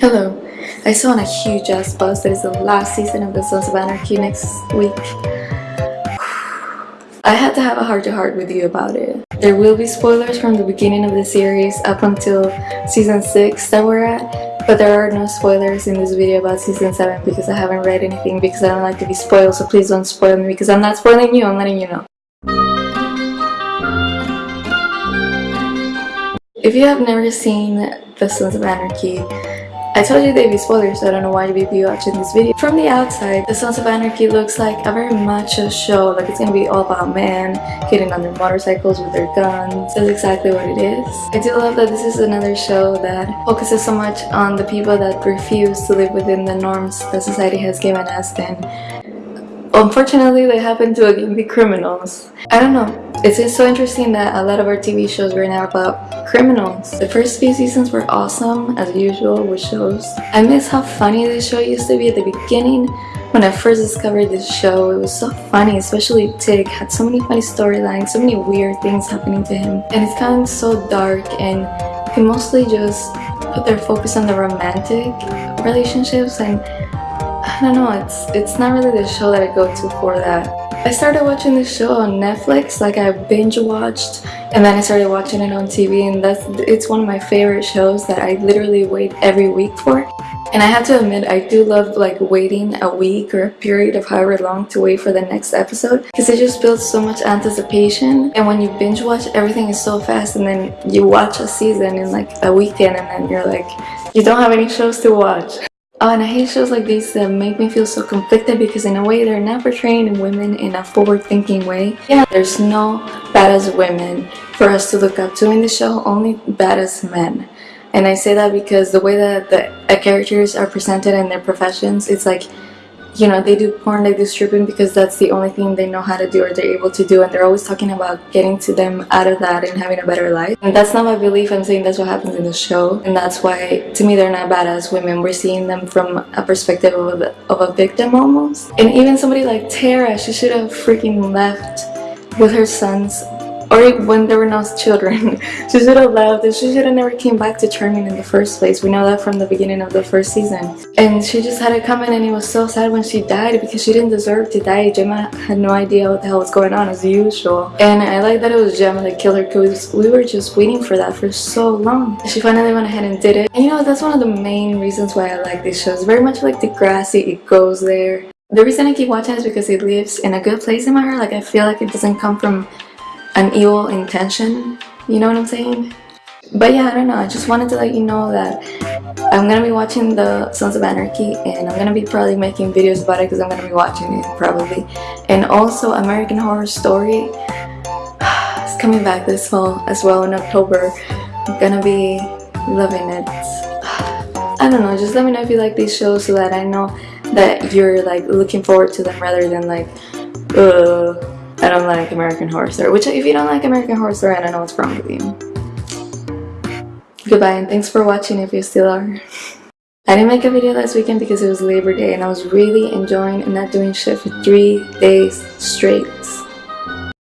Hello. I saw on a huge ass buzz that it's the last season of the Sons of Anarchy next week. I had to have a heart-to-heart -heart with you about it. There will be spoilers from the beginning of the series up until season 6 that we're at, but there are no spoilers in this video about season 7 because I haven't read anything because I don't like to be spoiled, so please don't spoil me because I'm not spoiling you, I'm letting you know. If you have never seen The Sons of Anarchy, I told you they'd be spoilers, so I don't know why you'd be watching this video. From the outside, The Sons of Anarchy looks like a very macho show, like it's gonna be all about men getting on their motorcycles with their guns. That's exactly what it is. I do love that this is another show that focuses so much on the people that refuse to live within the norms that society has given us and unfortunately they happen to again be criminals. I don't know, it's just so interesting that a lot of our TV shows right now about criminals. The first few seasons were awesome, as usual with shows. I miss how funny this show used to be at the beginning. When I first discovered this show, it was so funny, especially Tig had so many funny storylines, so many weird things happening to him. And it's kind of so dark and he mostly just put their focus on the romantic relationships and I don't know, it's it's not really the show that I go to for that. I started watching this show on Netflix, like I binge watched and then I started watching it on TV and that's it's one of my favorite shows that I literally wait every week for. And I have to admit, I do love like waiting a week or a period of however long to wait for the next episode because it just builds so much anticipation and when you binge watch everything is so fast and then you watch a season in like a weekend and then you're like you don't have any shows to watch. Oh, and I hate shows like these that make me feel so conflicted because in a way they're not portraying women in a forward-thinking way. Yeah, there's no badass women for us to look up to in the show, only badass men. And I say that because the way that the characters are presented in their professions, it's like you know, they do porn, they do stripping because that's the only thing they know how to do or they're able to do and they're always talking about getting to them out of that and having a better life. And that's not my belief, I'm saying that's what happens in the show and that's why, to me, they're not badass women. We're seeing them from a perspective of a, of a victim almost. And even somebody like Tara, she should have freaking left with her sons or when there were no children. she should have left and she should have never came back to Charming in the first place. We know that from the beginning of the first season. And she just had it coming and it was so sad when she died because she didn't deserve to die. Gemma had no idea what the hell was going on as usual. And I like that it was Gemma that killed her because we were just waiting for that for so long. She finally went ahead and did it. And you know, that's one of the main reasons why I like these shows. Very much like Degrassi, it goes there. The reason I keep watching is because it lives in a good place in my heart. Like I feel like it doesn't come from an evil intention you know what I'm saying? But yeah I don't know I just wanted to let you know that I'm gonna be watching the Sons of Anarchy and I'm gonna be probably making videos about it because I'm gonna be watching it probably. And also American Horror Story is coming back this fall as well in October. I'm gonna be loving it. I don't know just let me know if you like these shows so that I know that you're like looking forward to them rather than like uh I don't like American Horror Story. Which, if you don't like American Horror Story, I don't know what's wrong with you. Goodbye and thanks for watching if you still are. I didn't make a video last weekend because it was Labor Day and I was really enjoying and not doing shit for three days straight.